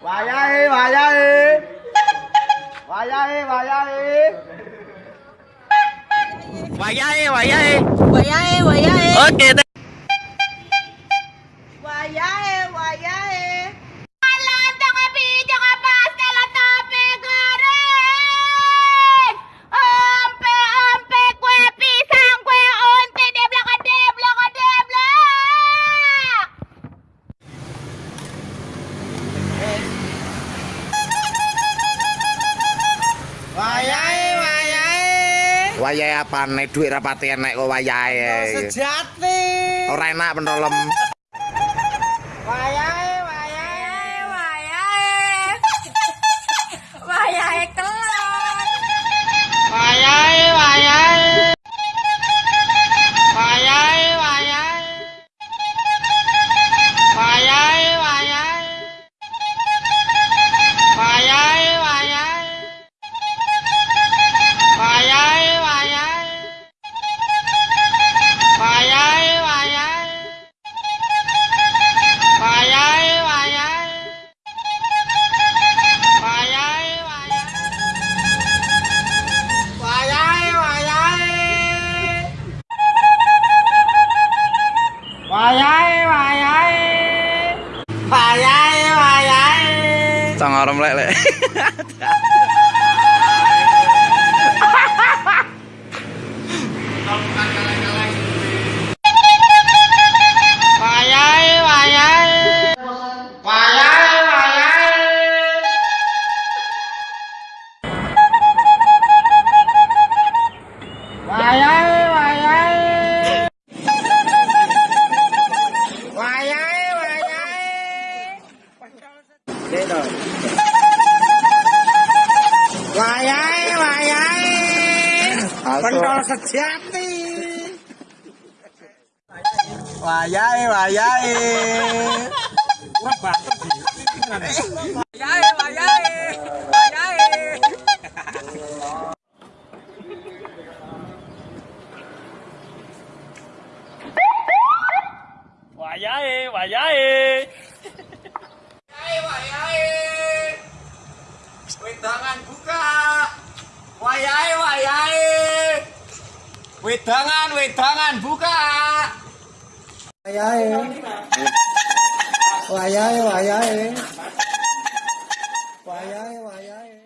Vayai, vayai. Vayai, vayai. Vayai, vayai. Vayai, vayai. Okay. Wayahe. Wayahe apa nih duit rapati enek kok wayahe. Sejati. Ora enak pentolem. Wayahe, Sang arom lek lek. chết rồi. Hoài ai, hoài ấy à, con cho sạch chát đi. Hoài ai hoài ai, quá bạc cái gì hoài ấy hoài ấy hoài ấy hoài ấy hoài ấy Wayahe, wayahe. Wedangan buka. Wayahe, wayahe. Wedangan, wedangan buka. Wayahe. Wayahe, wayahe. Wayahe, wayahe.